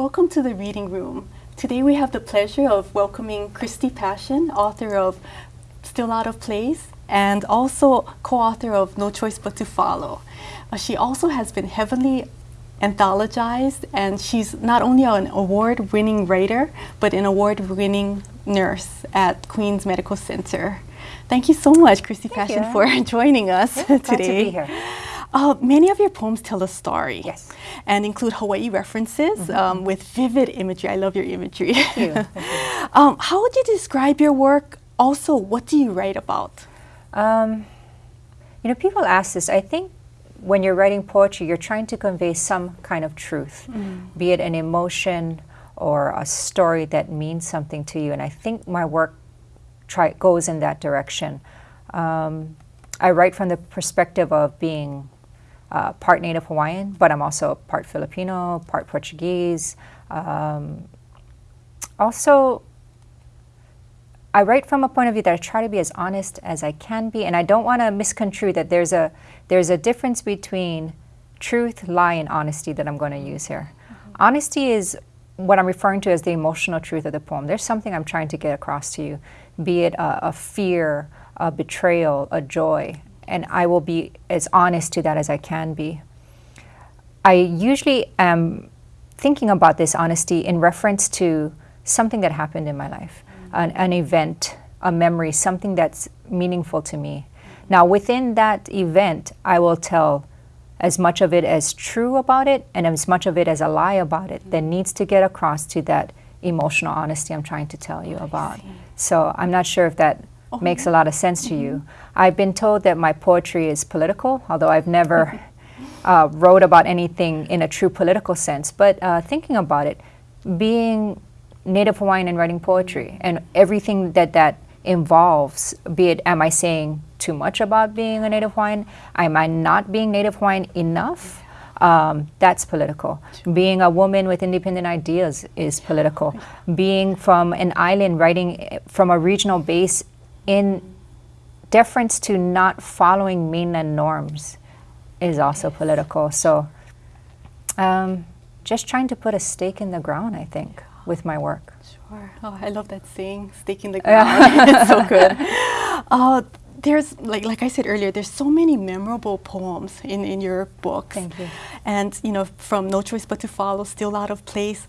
Welcome to the reading room. Today we have the pleasure of welcoming Christy Passion, author of Still Out of Place and also co-author of No Choice But to Follow. Uh, she also has been heavily anthologized and she's not only an award-winning writer but an award-winning nurse at Queens Medical Center. Thank you so much, Christy Thank Passion, you. for joining us Yeah, today. glad to be here. Uh, many of your poems tell a story Yes. and include Hawaii references um, with vivid imagery. I love your imagery. Mm-hmm. you. Thank um, how would you describe your work? Also, what do you write about? Um, you know, people ask this. I think when you're writing poetry, you're trying to convey some kind of truth, be it an emotion or a story that means something to you. And I think my work try, goes in that direction. Um, I write from the perspective of being uh, part Native Hawaiian, but I'm also part Filipino, part Portuguese. Um, also, I write from a point of view that I try to be as honest as I can be, and I don't want to misconstrue that there's a there's a difference between truth, lie, and honesty that I'm going to use here. Honesty is what I'm referring to as the emotional truth of the poem. There's something I'm trying to get across to you, be it a, a fear, a betrayal, a joy, and I will be as honest to that as I can be. I usually am thinking about this honesty in reference to something that happened in my life, an, an event, a memory, something that's meaningful to me. Now, within that event, I will tell as much of it as true about it and as much of it as a lie about it that needs to get across to that emotional honesty I'm trying to tell you about. So I'm not sure if that makes a lot of sense to you. I've been told that my poetry is political, although I've never uh, wrote about anything in a true political sense. But uh, thinking about it, being Native Hawaiian and writing poetry and everything that that involves, be it am I saying too much about being a Native Hawaiian? Am I not being Native Hawaiian enough? Um, that's political. Being a woman with independent ideas is political. Being from an island, writing eh, from a regional base in deference to not following mainland norms is also political. So, um, just trying to put a stake in the ground, I think, with my work. Sure. Oh, I love that saying, "Stake in the ground." it's so good. Uh, there's like like I said earlier, there's so many memorable poems in, in your books. Thank you. And you know, from No Choice But to Follow, Still Out of Place.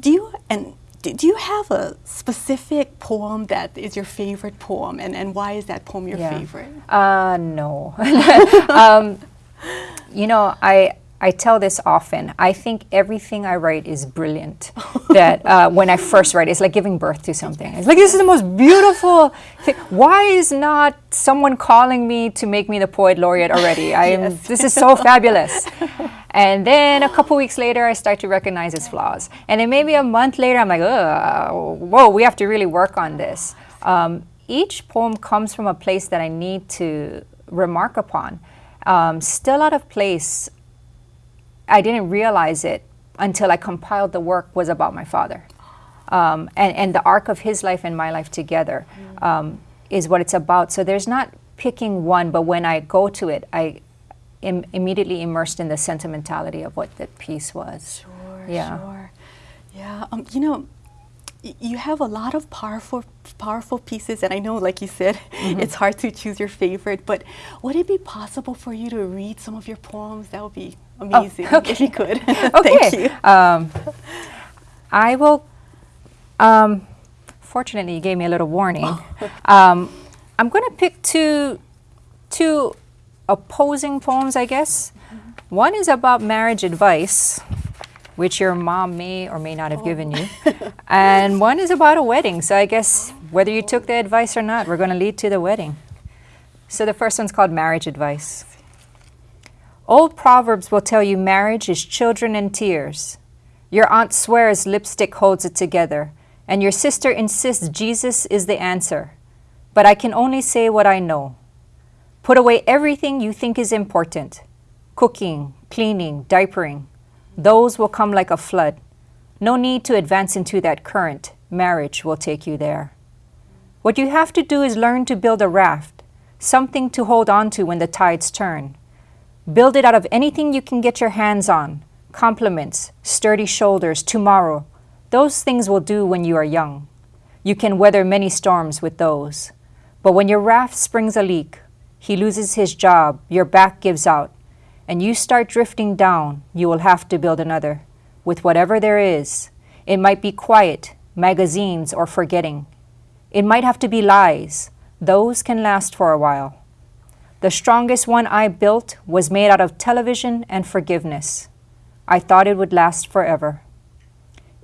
Do you and do, do you have a specific poem that is your favorite poem, and, and why is that poem your Yeah. favorite? Uh, no. um, you know, I I tell this often. I think everything I write is brilliant. that uh, when I first write, it's like giving birth to something. It's like this is the most beautiful thing. Why is not someone calling me to make me the poet laureate already? I am. Yes. This is so fabulous. And then a couple weeks later, I start to recognize its flaws. And then maybe a month later, I'm like, whoa, we have to really work on this. Um, each poem comes from a place that I need to remark upon. Um, Still Out of Place, I didn't realize it until I compiled the work was about my father. Um, and, and the arc of his life and my life together um, is what it's about. So there's not picking one, but when I go to it, I am immediately immersed in the sentimentality of what that piece was. Sure, Yeah. sure. Yeah, um, you know, y- you have a lot of powerful, powerful pieces, and I know, like you said, Mm-hmm. it's hard to choose your favorite. But would it be possible for you to read some of your poems? That would be amazing if you could. Thank Okay. you. Um, I will. Um, fortunately, you gave me a little warning. um, I'm going to pick two, two opposing poems, I guess. One is about marriage advice, which your mom may or may not have oh. given you, and one is about a wedding. So I guess whether you took the advice or not, we're going to lead to the wedding. So the first one's called marriage advice. Old proverbs will tell you marriage is children and tears. Your aunt swears lipstick holds it together, and your sister insists Jesus is the answer. But I can only say what I know. Put away everything you think is important cooking, cleaning, diapering. Those will come like a flood. No need to advance into that current. Marriage will take you there. What you have to do is learn to build a raft, something to hold on to when the tides turn. Build it out of anything you can get your hands on compliments, sturdy shoulders, tomorrow, those things will do when you are young. You can weather many storms with those. But when your raft springs a leak, he loses his job, your back gives out, and you start drifting down, you will have to build another with whatever there is. It might be quiet, magazines, or forgetting. It might have to be lies. Those can last for a while. The strongest one I built was made out of television and forgiveness. I thought it would last forever.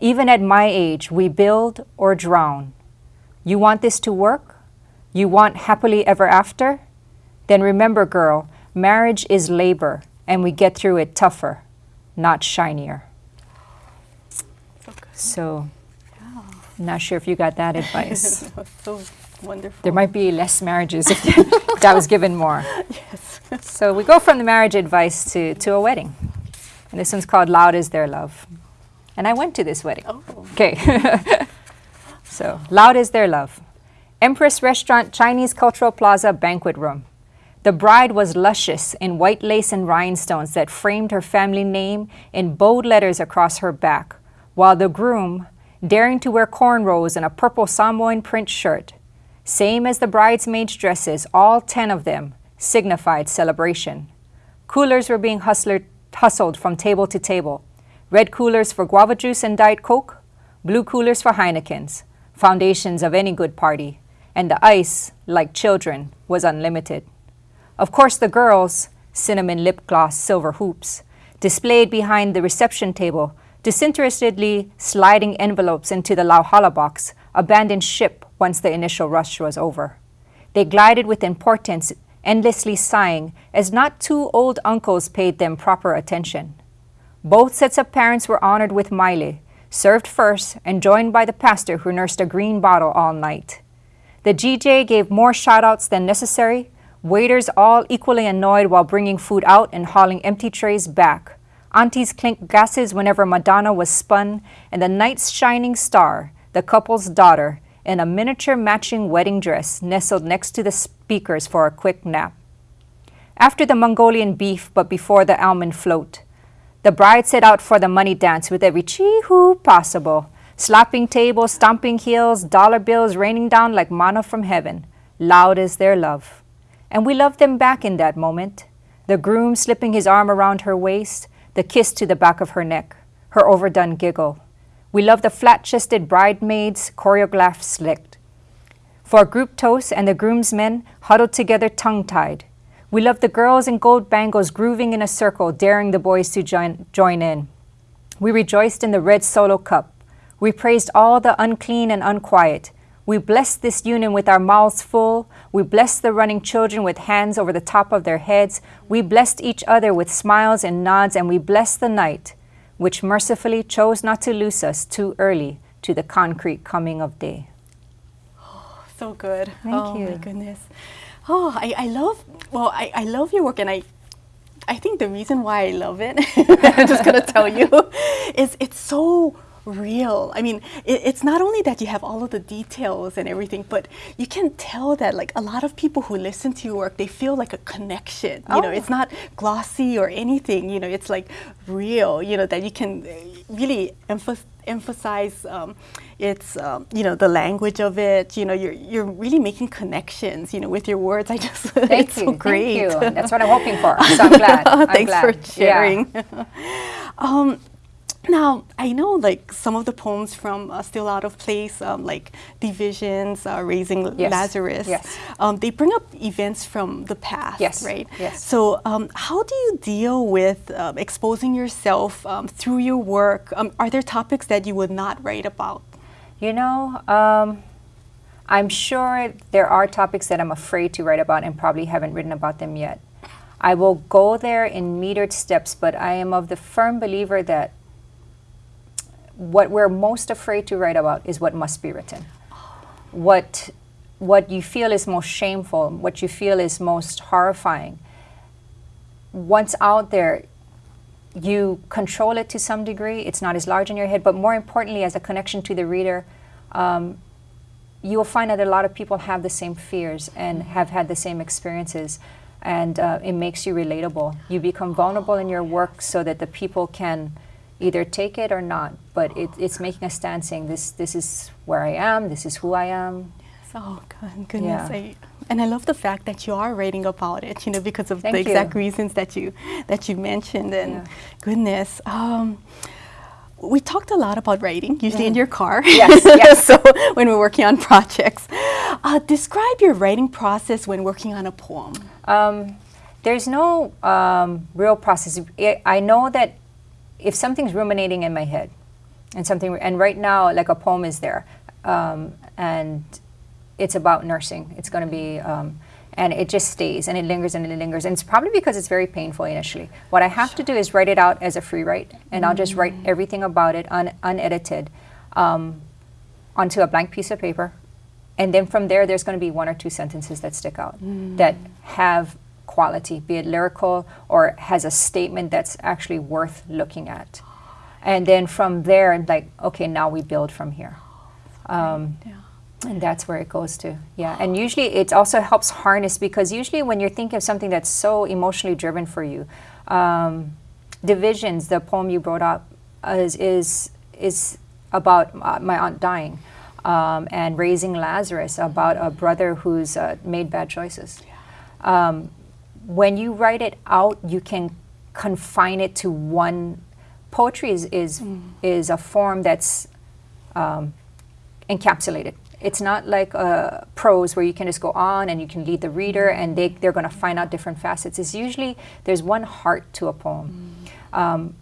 Even at my age, we build or drown. You want this to work? You want happily ever after? Then remember, girl, marriage is labor, and we get through it tougher, not shinier. So good. So, not sure if you got that advice. That so wonderful. there might be less marriages if that was given more. yes. So we go from the marriage advice to, to a wedding. And this one's called Loud is Their Love. And I went to this wedding. oh. Okay. so, Loud is Their Love. Empress Restaurant Chinese Cultural Plaza Banquet Room. The bride was luscious in white lace and rhinestones that framed her family name in bold letters across her back, while the groom, daring to wear cornrows and a purple Samoan print shirt, same as the bridesmaids' dresses, all ten of them, signified celebration. Coolers were being hustler, hustled from table to table. Red coolers for guava juice and Diet Coke, blue coolers for Heinekens, foundations of any good party, and the ice, like children, was unlimited. Of course, the girls, cinnamon lip gloss, silver hoops, displayed behind the reception table, disinterestedly sliding envelopes into the Lauhala box, abandoned ship once the initial rush was over. They glided with importance, endlessly sighing, as not two old uncles paid them proper attention. Both sets of parents were honored with Maile, served first and joined by the pastor who nursed a green bottle all night. The DJ gave more shout-outs than necessary, waiters all equally annoyed while bringing food out and hauling empty trays back. Aunties clinked glasses whenever Madonna was spun, and the night's shining star, the couple's daughter, in a miniature matching wedding dress, nestled next to the speakers for a quick nap. After the Mongolian beef, but before the almond float, the bride set out for the money dance with every chee-hoo possible, slapping tables, stomping heels, dollar bills raining down like manna from heaven, loud as their love. And we loved them back in that moment. The groom slipping his arm around her waist, the kiss to the back of her neck, her overdone giggle. We loved the flat-chested bridesmaids, choreographed slicked. For group toast and the groomsmen huddled together tongue-tied. We loved the girls in gold bangles grooving in a circle, daring the boys to join, join in. We rejoiced in the red solo cup. We praised all the unclean and unquiet. We blessed this union with our mouths full. We blessed the running children with hands over the top of their heads. We blessed each other with smiles and nods, and we blessed the night, which mercifully chose not to loose us too early to the concrete coming of day. Oh, so good. Thank oh my goodness. Oh, I, I love well, I, I love your work and I I think the reason why I love it, I'm just gonna tell you, is it's so real. I mean, it, it's not only that you have all of the details and everything, but you can tell that like a lot of people who listen to your work, they feel like a connection. You know, Oh. it's not glossy or anything. You know, it's like real. You know that you can uh, really emphasize emphasize um, it's um, you know the language of it you know you're you're really making connections you know with your words i just Thank it's you. so great Thank you. That's what I'm hoping for. So I'm glad. I'm thanks glad. for Yeah. sharing um, now i know like some of the poems from uh, still out of place um, like divisions uh, raising Yes. lazarus Yes. um, they bring up events from the past Yes. right Yes. so um, how do you deal with um, exposing yourself um, through your work um, are there topics that you would not write about You know, um, I'm sure there are topics that I'm afraid to write about and probably haven't written about them yet. I will go there in metered steps, but I am of the firm believer that what we're most afraid to write about is what must be written. What what you feel is most shameful, what you feel is most horrifying. Once out there, you control it to some degree. It's not as large in your head, but more importantly, as a connection to the reader, um, you will find that a lot of people have the same fears and have had the same experiences. and uh, it makes you relatable. You become vulnerable in your work so that the people can either take it or not. But it, it's making a stand saying this this is where I am. This is who I am. Oh God, goodness! Yeah. I, and I love the fact that you are writing about it. You know, because of Thank the you. exact reasons that you that you mentioned. And Yeah. goodness, um, we talked a lot about writing, usually in your car. Yes, yes. so when we're working on projects, uh, describe your writing process when working on a poem. Um, there's no um, real process. I I know that if something's ruminating in my head, and something, and right now, like a poem is there, um, and it's about nursing. It's going to be, um, and it just stays and it lingers and it lingers. And it's probably because it's very painful initially. What I have to do is write it out as a free write, and I'll just write everything about it un- unedited um, onto a blank piece of paper. And then from there, there's going to be one or two sentences that stick out that have quality, be it lyrical or has a statement that's actually worth looking at. And then from there, like, okay, now we build from here. Um, Yeah. and that's where it goes to. Yeah. And usually it also helps harness because usually when you're thinking of something that's so emotionally driven for you, um, Divisions, the poem you brought up, is, is, is about uh, my aunt dying. Um, and raising Lazarus about a brother who's uh, made bad choices. Um, when you write it out, you can confine it to one. Poetry is is, is a form that's um, encapsulated. It's not like uh, prose where you can just go on and you can lead the reader and they, they're going to find out different facets. It's usually there's one heart to a poem. Um,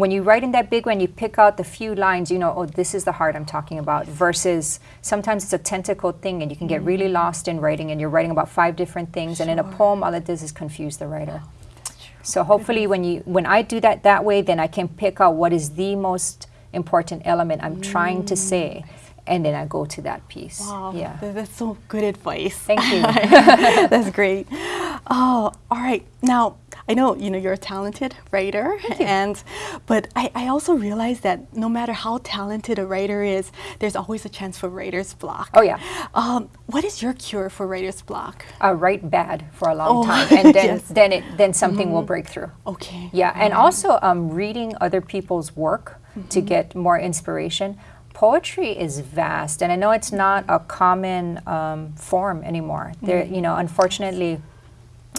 when you write in that big one, you pick out the few lines, you know, oh, this is the heart I'm talking about, versus sometimes it's a tentacle thing and you can get really mm. lost in writing and you're writing about five different things. And in a poem, all it does is confuse the writer. Oh, so hopefully, when you when I do that that way, then I can pick out what is the most important element I'm trying to say, mm. and then I go to that piece. Wow, Yeah. that's so good advice. Thank you. That's great. Oh, all right. Now I know you know you're a talented writer, and but I, I also realize that no matter how talented a writer is, there's always a chance for writer's block. Oh, yeah. Um, what is your cure for writer's block? I write bad for a long Oh, time, and then yes. then it then something will break through. Okay. Yeah, and also um, reading other people's work to get more inspiration. Poetry is vast, and I know it's not a common um, form anymore. There, you know, unfortunately,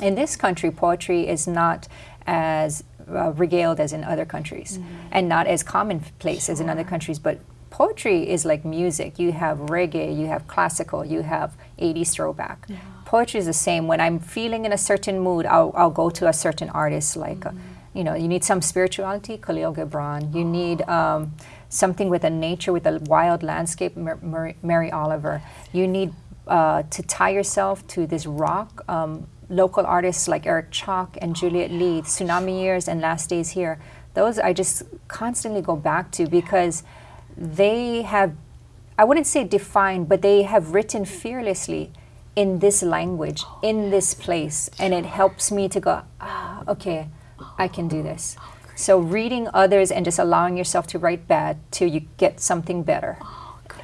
in this country, poetry is not as uh, regaled as in other countries, and not as commonplace as in other countries. But poetry is like music. You have reggae, you have classical, you have 80s throwback. Poetry is the same. When I'm feeling in a certain mood, I'll, I'll go to a certain artist. Like, uh, you know, you need some spirituality, Khalil Gibran. You need um, something with a nature, with a wild landscape, Mar- Mar- Mary Oliver. You need uh, to tie yourself to this rock. Um, local artists like Eric Chock and Juliet Lee, Tsunami Years and Last Days Here. Those I just constantly go back to because they have, I wouldn't say defined, but they have written fearlessly in this language, in this place, and it helps me to go, ah, okay, I can do this. So reading others and just allowing yourself to write bad till you get something better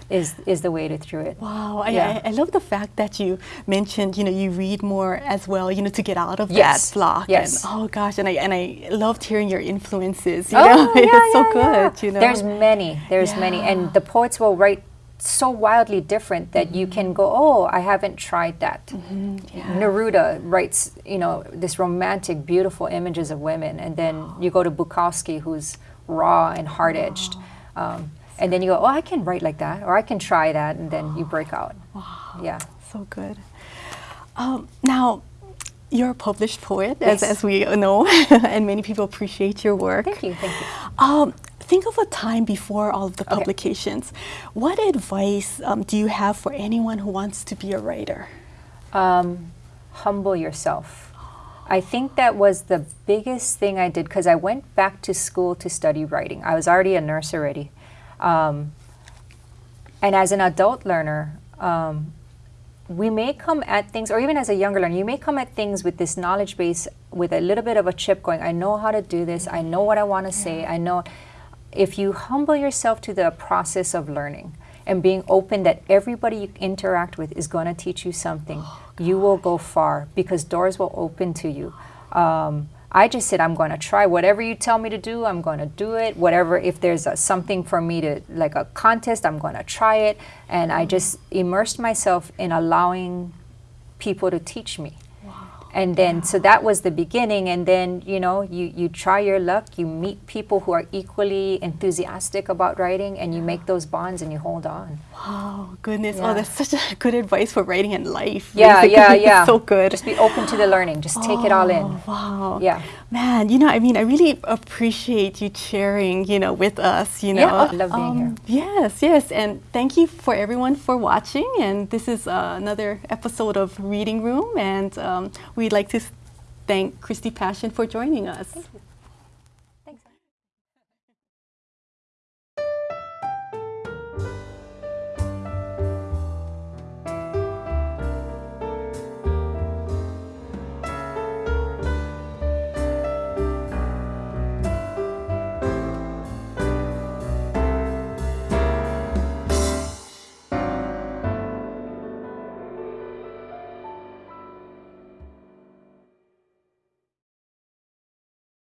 is is the way to through it. Wow, I, Yeah. I, I love the fact that you mentioned, you know, you read more as well, you know, to get out of Yes, that block. yes. And, oh gosh, and I and I loved hearing your influences. You Oh, know, yeah, it's so yeah, yeah. good. You know, There's many, there's many, and the poets will write so wildly different that you can go, oh, I haven't tried that. Neruda writes, you know, this romantic, beautiful images of women, and then you go to Bukowski, who's raw and hard edged. Um, and then you go, oh, I can write like that, or I can try that, and then you break out. Wow. Yeah. so good. Um, now, you're a published poet, Yes. as, as we know, and many people appreciate your work. Thank you, thank you. Um, think of a time before all of the publications. What advice um, do you have for anyone who wants to be a writer? um, humble yourself. I think that was the biggest thing I did because I went back to school to study writing. I was already a nurse already. Um, and as an adult learner, um, we may come at things, or even as a younger learner, you may come at things with this knowledge base with a little bit of a chip going, I know how to do this, I know what I want to say, I know. If you humble yourself to the process of learning, and being open that everybody you interact with is going to teach you something, you will go far because doors will open to you. Um, I just said I'm going to try whatever you tell me to do. I'm going to do it. Whatever if there's a, something for me to like a contest, I'm going to try it. And I mm-hmm. just immersed myself in allowing people to teach me and then so that was the beginning and then you know you you try your luck you meet people who are equally enthusiastic about writing and you make those bonds and you hold on Oh goodness! Yeah. Oh, that's such a good advice for writing in life. yeah basically. yeah yeah so good. just be open to the learning just take it all in Oh, Wow. Yeah. Man, you know, I mean, I really appreciate you sharing, you know, with us, you know. Yeah, I love being here. Yes, yes. And thank you for everyone for watching. And this is uh, another episode of Reading Room. And um, we'd like to thank Christy Passion for joining us.